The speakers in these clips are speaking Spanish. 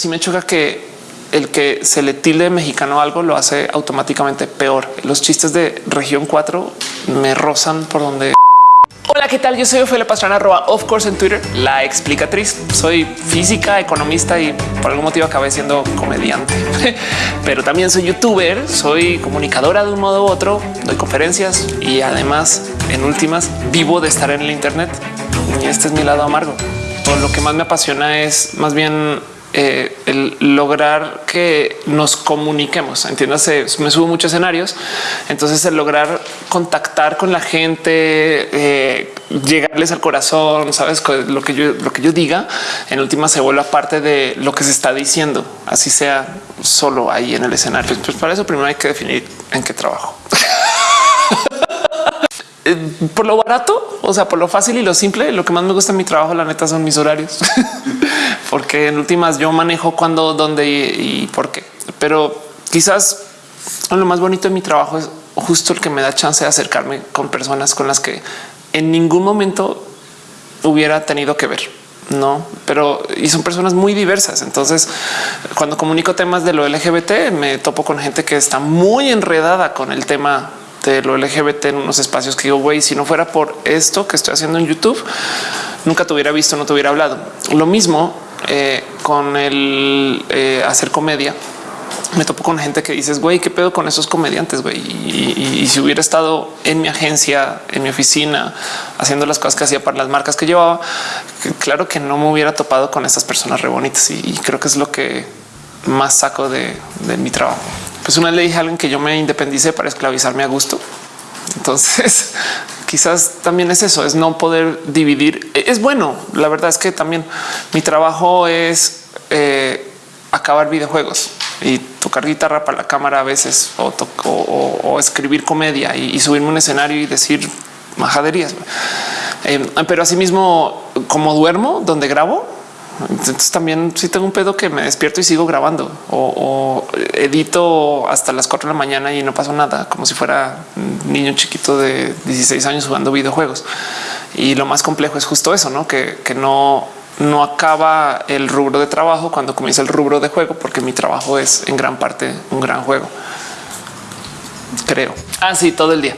Si me choca que el que se le tilde mexicano algo lo hace automáticamente peor. Los chistes de región 4 me rozan por donde Hola, ¿qué tal? Yo soy Ophelia Pastrana, arroba of course en Twitter, la explicatriz. Soy física, economista y por algún motivo acabé siendo comediante, pero también soy youtuber, soy comunicadora de un modo u otro, doy conferencias y además en últimas vivo de estar en el Internet. Y este es mi lado amargo. Todo lo que más me apasiona es más bien eh, el lograr que nos comuniquemos. Entiéndase, me subo muchos escenarios. Entonces, el lograr contactar con la gente, eh, llegarles al corazón, sabes lo que yo, lo que yo diga en última se vuelve parte de lo que se está diciendo, así sea solo ahí en el escenario. Pues para eso primero hay que definir en qué trabajo. Eh, por lo barato, o sea, por lo fácil y lo simple, lo que más me gusta en mi trabajo, la neta, son mis horarios, porque en últimas yo manejo cuándo, dónde y, por qué. Pero quizás lo más bonito de mi trabajo es justo el que me da chance de acercarme con personas con las que en ningún momento hubiera tenido que ver. No, pero y son personas muy diversas. Entonces, cuando comunico temas de lo LGBT, me topo con gente que está muy enredada con el tema de lo LGBT en unos espacios que digo, güey, si no fuera por esto que estoy haciendo en YouTube, nunca te hubiera visto, no te hubiera hablado. Lo mismo eh, con el eh, hacer comedia. Me topo con gente que dices, güey, qué pedo con esos comediantes, güey. Y, si hubiera estado en mi agencia, en mi oficina, haciendo las cosas que hacía para las marcas que llevaba, claro que no me hubiera topado con estas personas re bonitas. Y, creo que es lo que más saco de mi trabajo pues una le dije a alguien que yo me independicé para esclavizarme a gusto. Entonces, quizás también es eso, es no poder dividir. E, es bueno. La verdad es que también mi trabajo es eh, acabar videojuegos y tocar guitarra para la cámara a veces o, escribir comedia y, subirme un escenario y decir majaderías. Eh, pero asimismo, como duermo donde grabo, entonces también si tengo un pedo que me despierto y sigo grabando o, edito hasta las 4 de la mañana y no pasó nada, como si fuera un niño chiquito de 16 años jugando videojuegos. Y lo más complejo es justo eso, ¿no? Que, no, no acaba el rubro de trabajo cuando comienza el rubro de juego, porque mi trabajo es en gran parte un gran juego. Creo. Así ah, todo el día.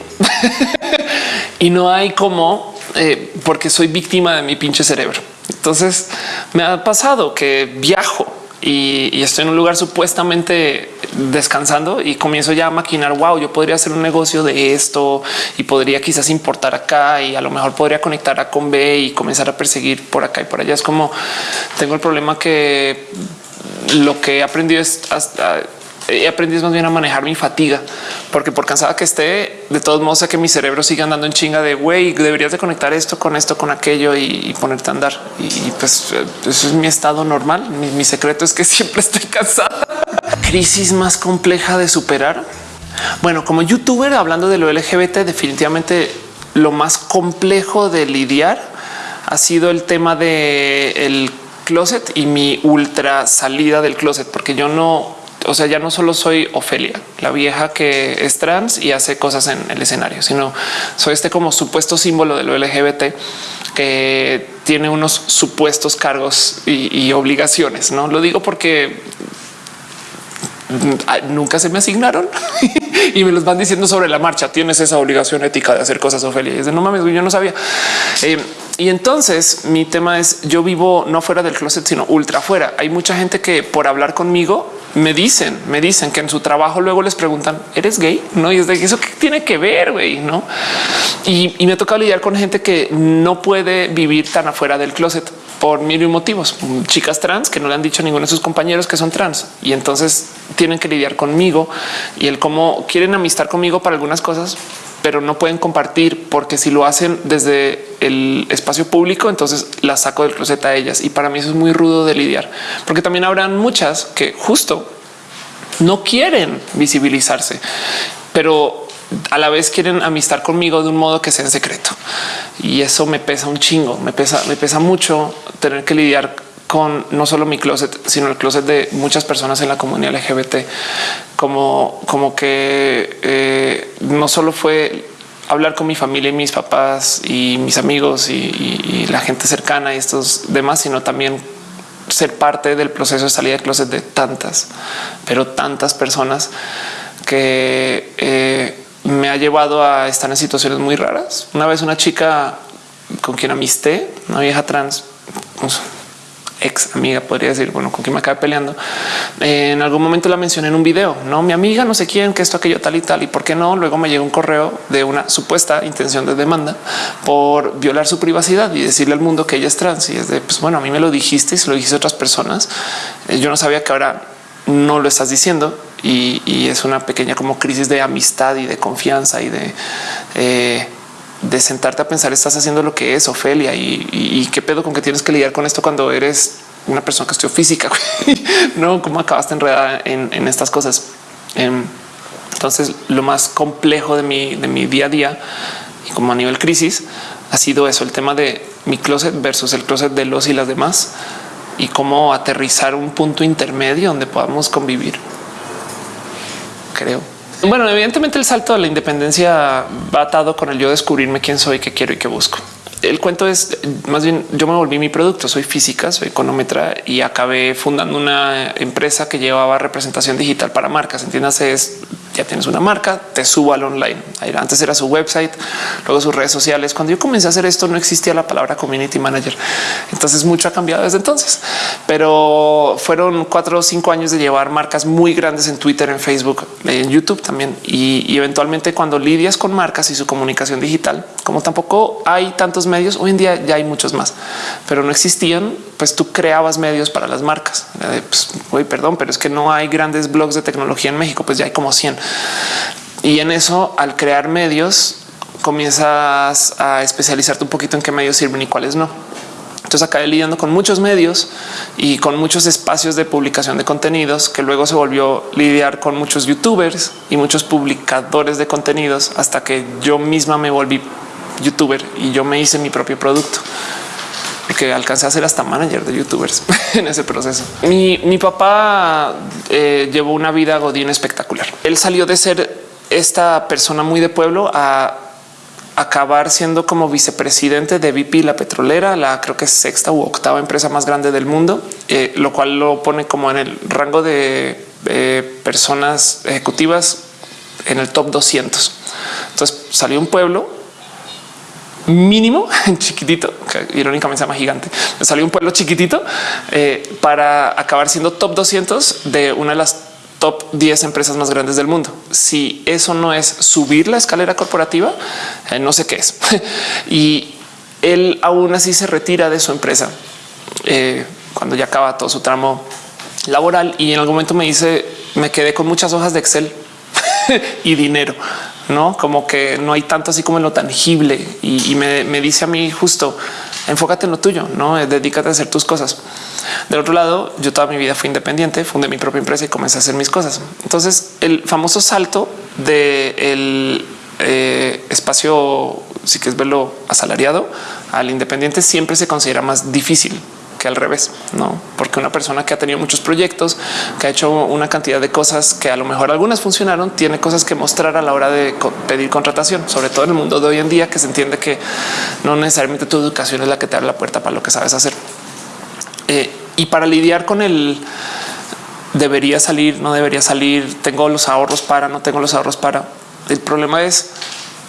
y no hay como, eh, porque soy víctima de mi pinche cerebro. Entonces me ha pasado que viajo y, estoy en un lugar supuestamente descansando y comienzo ya a maquinar. Wow, yo podría hacer un negocio de esto y podría quizás importar acá y a lo mejor podría conectar a con B y comenzar a perseguir por acá y por allá. Es como tengo el problema que lo que he aprendido es hasta he aprendido más bien a manejar mi fatiga, porque por cansada que esté, de todos modos sé que mi cerebro sigue andando en chinga de güey, deberías de conectar esto con esto, con aquello y, ponerte a andar. Y, pues eso es mi estado normal. Mi, secreto es que siempre estoy cansada. Crisis más compleja de superar. Bueno, como youtuber hablando de lo LGBT, definitivamente lo más complejo de lidiar ha sido el tema de el closet y mi ultra salida del closet, porque yo no o sea, ya no solo soy Ofelia, la vieja que es trans y hace cosas en el escenario, sino soy este como supuesto símbolo de lo LGBT que tiene unos supuestos cargos y, obligaciones. No lo digo porque nunca se me asignaron y me los van diciendo sobre la marcha. Tienes esa obligación ética de hacer cosas, Ofelia. Y es de no mames, yo no sabía. Eh, y entonces mi tema es yo vivo no fuera del closet, sino ultra fuera. Hay mucha gente que por hablar conmigo me dicen, me dicen que en su trabajo luego les preguntan, ¿eres gay? No, y es de eso que tiene que ver, güey, no? Y, me ha tocado lidiar con gente que no puede vivir tan afuera del closet por mil motivos. Chicas trans que no le han dicho a ninguno de sus compañeros que son trans y entonces tienen que lidiar conmigo y el cómo quieren amistar conmigo para algunas cosas, pero no pueden compartir porque si lo hacen desde el espacio público, entonces la saco del closet a ellas. Y para mí eso es muy rudo de lidiar, porque también habrán muchas que justo no quieren visibilizarse, pero a la vez quieren amistar conmigo de un modo que sea en secreto. Y eso me pesa un chingo, me pesa, me pesa mucho tener que lidiar con no solo mi closet, sino el closet de muchas personas en la comunidad LGBT, como, como que eh, no solo fue hablar con mi familia y mis papás y mis amigos y, la gente cercana y estos demás, sino también ser parte del proceso de salida de closet de tantas, pero tantas personas que eh, me ha llevado a estar en situaciones muy raras. Una vez una chica con quien amisté, una vieja trans, pues, ex amiga, podría decir, bueno, con quien me acabé peleando. en algún momento la mencioné en un video, no mi amiga, no sé quién, que esto, aquello, tal y tal. Y por qué no? Luego me llegó un correo de una supuesta intención de demanda por violar su privacidad y decirle al mundo que ella es trans. Y es de, pues bueno, a mí me lo dijiste y se lo dijiste a otras personas. Eh, yo no sabía que ahora no lo estás diciendo y, es una pequeña como crisis de amistad y de confianza y de eh, de sentarte a pensar estás haciendo lo que es Ofelia y, qué pedo con que tienes que lidiar con esto cuando eres una persona que estudió física. no, cómo acabaste enredada en, estas cosas. Em, entonces, lo más complejo de mi, de mi día a día y como a nivel crisis ha sido eso, el tema de mi closet versus el closet de los y las demás y cómo aterrizar un punto intermedio donde podamos convivir. Creo. Bueno, evidentemente el salto a la independencia va atado con el yo descubrirme quién soy, qué quiero y qué busco. El cuento es más bien yo me volví mi producto. Soy física, soy económetra y acabé fundando una empresa que llevaba representación digital para marcas. Entiéndase, es ya tienes una marca, te subo al online. Antes era su website, luego sus redes sociales. Cuando yo comencé a hacer esto, no existía la palabra community manager. Entonces mucho ha cambiado desde entonces, pero fueron cuatro o cinco años de llevar marcas muy grandes en Twitter, en Facebook, en YouTube también. Y, eventualmente cuando lidias con marcas y su comunicación digital, como tampoco hay tantos medios, hoy en día ya hay muchos más, pero no existían, pues tú creabas medios para las marcas. Pues, perdón, pero es que no hay grandes blogs de tecnología en México, pues ya hay como 100. Y en eso, al crear medios, comienzas a especializarte un poquito en qué medios sirven y cuáles no. Entonces acabé lidiando con muchos medios y con muchos espacios de publicación de contenidos que luego se volvió lidiar con muchos youtubers y muchos publicadores de contenidos hasta que yo misma me volví youtuber y yo me hice mi propio producto porque alcancé a ser hasta manager de youtubers en ese proceso. Mi, papá eh, llevó una vida godín espectacular. Él salió de ser esta persona muy de pueblo a acabar siendo como vicepresidente de BP, la petrolera, la creo que es sexta u octava empresa más grande del mundo, eh, lo cual lo pone como en el rango de personas ejecutivas en el top 200. Entonces salió un pueblo mínimo chiquitito, que irónicamente se llama gigante. Salió un pueblo chiquitito eh, para acabar siendo top 200 de una de las top 10 empresas más grandes del mundo. Si eso no es subir la escalera corporativa, eh, no sé qué es. y él aún así se retira de su empresa eh, cuando ya acaba todo su tramo laboral y en algún momento me dice me quedé con muchas hojas de Excel y dinero no como que no hay tanto así como en lo tangible y, me, dice a mí justo enfócate en lo tuyo, no dedícate a hacer tus cosas. Del otro lado, yo toda mi vida fui independiente, fundé mi propia empresa y comencé a hacer mis cosas. Entonces, el famoso salto del de eh, espacio, si quieres verlo asalariado al independiente, siempre se considera más difícil que al revés, no? Porque una persona que ha tenido muchos proyectos, que ha hecho una cantidad de cosas que a lo mejor algunas funcionaron, tiene cosas que mostrar a la hora de pedir contratación, sobre todo en el mundo de hoy en día, que se entiende que no necesariamente tu educación es la que te abre la puerta para lo que sabes hacer. Eh, y para lidiar con el debería salir, no debería salir, tengo los ahorros para, no tengo los ahorros para. El problema es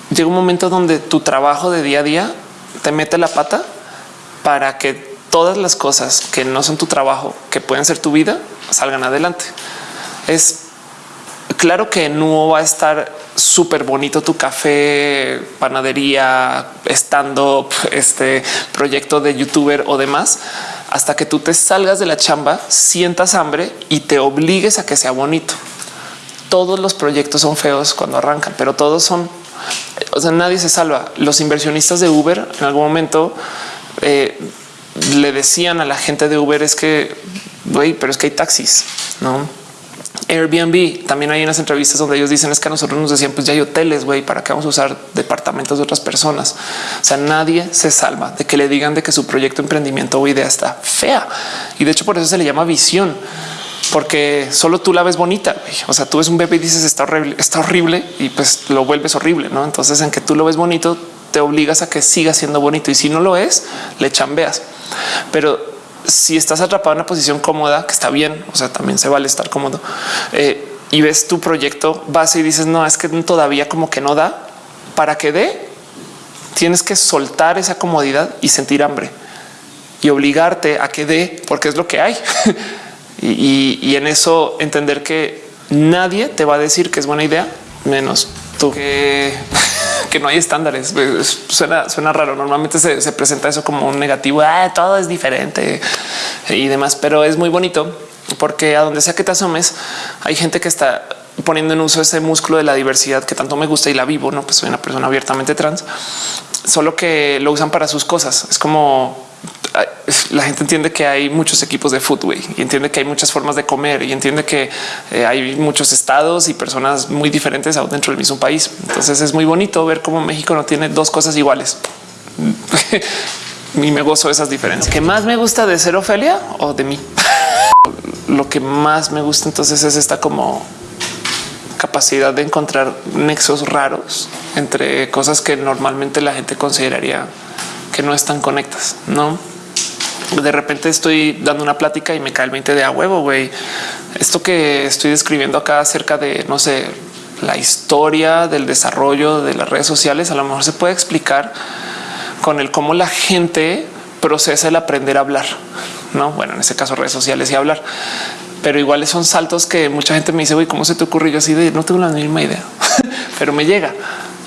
llega un momento donde tu trabajo de día a día te mete la pata para que todas las cosas que no son tu trabajo, que pueden ser tu vida, salgan adelante. Es claro que no va a estar súper bonito tu café, panadería, stand-up, este proyecto de youtuber o demás, hasta que tú te salgas de la chamba, sientas hambre y te obligues a que sea bonito. Todos los proyectos son feos cuando arrancan, pero todos son, o sea, nadie se salva. Los inversionistas de Uber en algún momento eh, le decían a la gente de Uber es que, güey, pero es que hay taxis, no? Airbnb también hay unas entrevistas donde ellos dicen es que a nosotros nos decían pues ya hay hoteles, güey, para qué vamos a usar departamentos de otras personas. O sea, nadie se salva de que le digan de que su proyecto, emprendimiento o idea está fea. Y de hecho por eso se le llama visión, porque solo tú la ves bonita. O sea, tú ves un bebé y dices está horrible, está horrible y pues lo vuelves horrible. No, entonces en que tú lo ves bonito, te obligas a que siga siendo bonito y si no lo es, le chambeas. Pero si estás atrapado en una posición cómoda, que está bien, o sea, también se vale estar cómodo, eh, y ves tu proyecto base y dices, no, es que todavía como que no da, para que dé, tienes que soltar esa comodidad y sentir hambre y obligarte a que dé, porque es lo que hay. y, en eso entender que nadie te va a decir que es buena idea, menos tú que, que no hay estándares. Suena, suena raro. Normalmente se, presenta eso como un negativo. Ah, todo es diferente y demás, pero es muy bonito porque a donde sea que te asomes, hay gente que está poniendo en uso ese músculo de la diversidad que tanto me gusta y la vivo. No, pues soy una persona abiertamente trans, solo que lo usan para sus cosas. Es como la gente entiende que hay muchos equipos de fútbol y entiende que hay muchas formas de comer y entiende que eh, hay muchos estados y personas muy diferentes dentro del mismo país. Entonces es muy bonito ver cómo México no tiene dos cosas iguales. y me gozo de esas diferencias. ¿Qué más me gusta de ser Ofelia o de mí? Lo que más me gusta entonces es esta como capacidad de encontrar nexos raros entre cosas que normalmente la gente consideraría que no están conectas, no? De repente estoy dando una plática y me cae el 20 de a huevo, güey. Esto que estoy describiendo acá acerca de, no sé, la historia del desarrollo de las redes sociales, a lo mejor se puede explicar con el cómo la gente procesa el aprender a hablar. No, bueno, en este caso redes sociales y hablar, pero iguales son saltos que mucha gente me dice, güey, ¿cómo se te ocurrió? Yo así de no tengo la misma idea, pero me llega.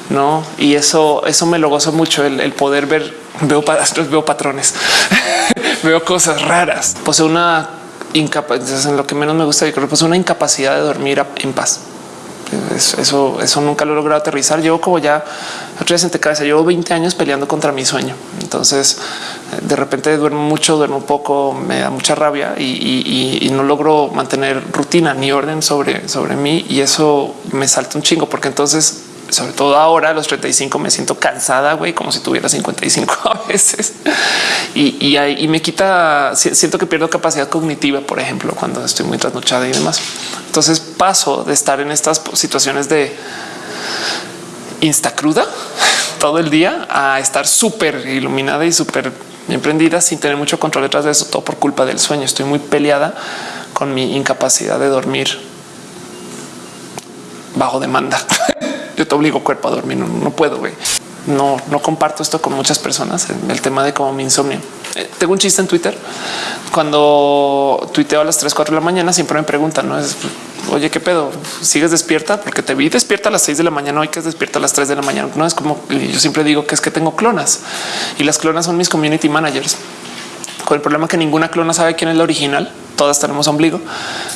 No, y eso, eso me lo gozo mucho el, poder ver, veo, veo patrones, veo cosas raras. Posee una incapacidad, en lo que menos me gusta, yo creo una incapacidad de dormir en paz. Eso, eso nunca lo he logrado aterrizar. Llevo como ya vez en cabeza. Llevo 20 años peleando contra mi sueño. Entonces, de repente duermo mucho, duermo poco, me da mucha rabia y, y no logro mantener rutina ni orden sobre, sobre mí. Y eso me salta un chingo, porque entonces sobre todo ahora a los 35 me siento cansada, güey, como si tuviera 55 y, me quita, siento que pierdo capacidad cognitiva, por ejemplo, cuando estoy muy trasnochada y demás. Entonces paso de estar en estas situaciones de insta cruda todo el día a estar súper iluminada y súper emprendida sin tener mucho control detrás de eso, todo por culpa del sueño. Estoy muy peleada con mi incapacidad de dormir bajo demanda. yo te obligo cuerpo a dormir, no, puedo, güey. No, no comparto esto con muchas personas. El tema de cómo mi insomnio. Eh, tengo un chiste en Twitter. Cuando tuiteo a las 3, 4 de la mañana, siempre me preguntan, no es oye, qué pedo, sigues despierta porque te vi despierta a las 6 de la mañana. Hoy que es despierta a las 3 de la mañana. No es como yo siempre digo que es que tengo clonas y las clonas son mis community managers con el problema que ninguna clona sabe quién es la original. Todas tenemos ombligo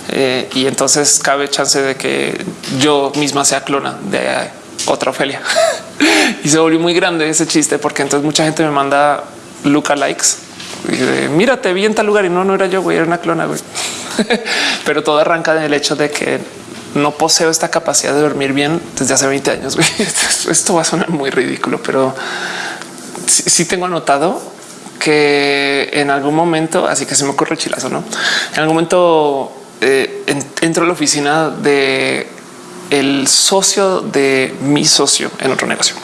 eh, y entonces cabe chance de que yo misma sea clona de otra Ofelia. y se volvió muy grande ese chiste porque entonces mucha gente me manda Luca likes y de, mira, te vi en tal lugar y no, no era yo, güey, era una clona, güey. Pero todo arranca del hecho de que no poseo esta capacidad de dormir bien desde hace 20 años. Esto va a sonar muy ridículo, pero sí tengo anotado que en algún momento, así que se me ocurre el chilazo, no? En algún momento eh, entro a la oficina de el socio de mi socio en otro negocio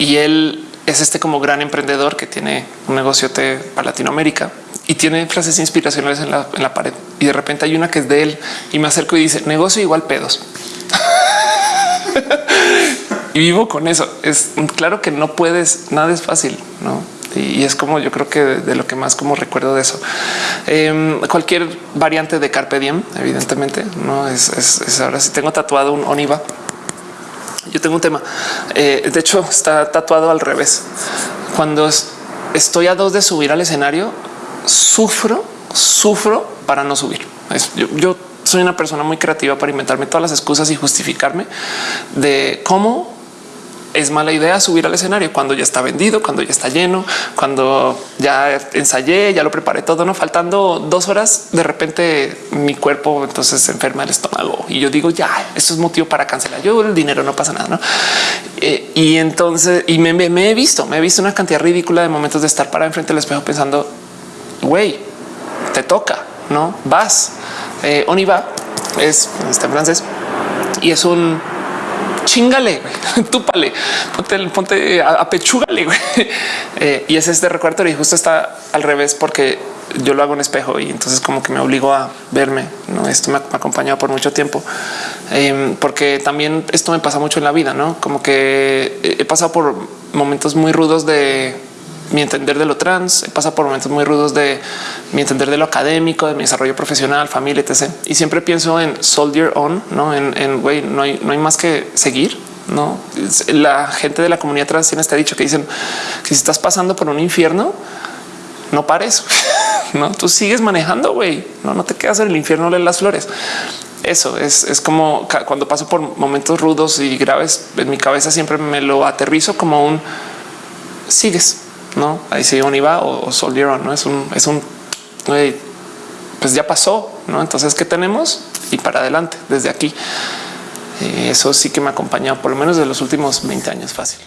y él es este como gran emprendedor que tiene un negocio para Latinoamérica y tiene frases inspiracionales en la, en la pared. Y de repente hay una que es de él y me acerco y dice negocio igual pedos. y vivo con eso. Es claro que no puedes, nada es fácil, no? Y es como yo creo que de, lo que más como recuerdo de eso. Em, cualquier variante de Carpe Diem, evidentemente, no es, ahora si tengo tatuado un Oniva. Yo tengo un tema. Eh, de hecho, está tatuado al revés. Cuando estoy a dos de subir al escenario, sufro, sufro para no subir. yo soy una persona muy creativa para inventarme todas las excusas y justificarme de cómo es mala idea subir al escenario cuando ya está vendido, cuando ya está lleno, cuando ya ensayé, ya lo preparé todo, no faltando dos horas. De repente mi cuerpo entonces se enferma el estómago y yo digo ya, esto es motivo para cancelar. Yo el dinero no pasa nada. ¿no? Eh, y entonces y me, he visto, me he visto una cantidad ridícula de momentos de estar para enfrente del espejo pensando, güey, te toca, no vas. Eh, es está en francés y es un chingale, túpale, ponte, ponte a, pechúgale. Eh, y ese es de recordatorio y justo está al revés porque yo lo hago en espejo y entonces como que me obligo a verme. No, esto me ha acompañado por mucho tiempo, em, porque también esto me pasa mucho en la vida, no como que he pasado por momentos muy rudos de mi entender de lo trans, he pasado por momentos muy rudos de mi entender de lo académico, de mi desarrollo profesional, familia, etc. Y siempre pienso en soldier on, no en güey, no hay, no hay más que seguir. No, la gente de la comunidad trans tiene este dicho que dicen que si estás pasando por un infierno, no pares, no tú sigues manejando, güey, no, no te quedas en el infierno de las flores. Eso es, es como cuando paso por momentos rudos y graves en mi cabeza, siempre me lo aterrizo como un sigues, no? Ahí sigue un IVA o, o no es un, es un, pues ya pasó, no? Entonces, ¿qué tenemos? Y para adelante desde aquí. eso sí que me ha acompañado por lo menos de los últimos 20 años fácil.